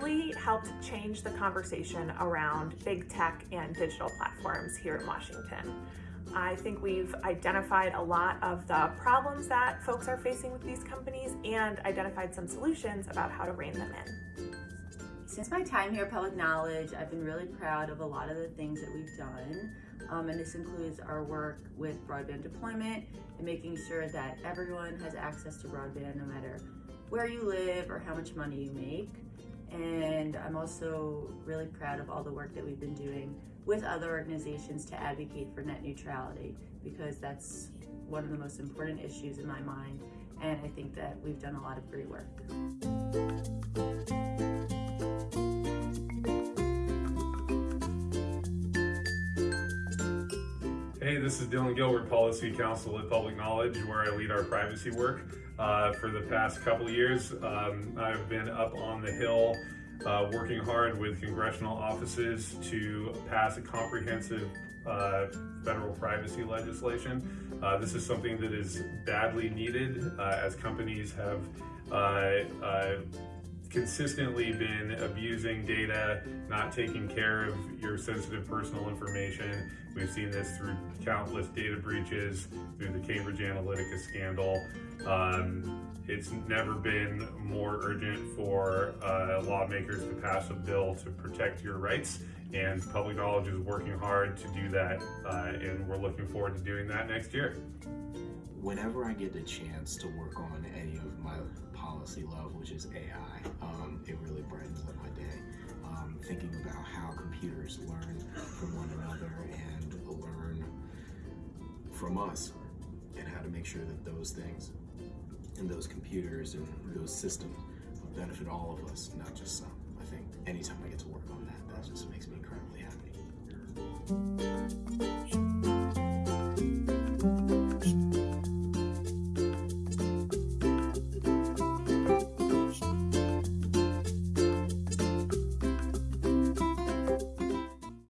helped change the conversation around big tech and digital platforms here in Washington. I think we've identified a lot of the problems that folks are facing with these companies and identified some solutions about how to rein them in. Since my time here at Public Knowledge, I've been really proud of a lot of the things that we've done. Um, and this includes our work with broadband deployment and making sure that everyone has access to broadband no matter where you live or how much money you make. And I'm also really proud of all the work that we've been doing with other organizations to advocate for net neutrality because that's one of the most important issues in my mind. And I think that we've done a lot of great work. Hey, this is Dylan Gilbert, Policy Counsel at Public Knowledge, where I lead our privacy work. Uh, for the past couple years, um, I've been up on the Hill uh, working hard with congressional offices to pass a comprehensive uh, federal privacy legislation. Uh, this is something that is badly needed uh, as companies have uh, consistently been abusing data, not taking care of your sensitive personal information. We've seen this through countless data breaches, through the Cambridge Analytica scandal. Um, it's never been more urgent for uh, lawmakers to pass a bill to protect your rights, and Public Knowledge is working hard to do that, uh, and we're looking forward to doing that next year. Whenever I get the chance to work on any of my policy love, which is AI, um, it really brightens up my day. Um, thinking about how computers learn from one another and learn from us, and how to make sure that those things and those computers and those systems benefit all of us, not just some. I think anytime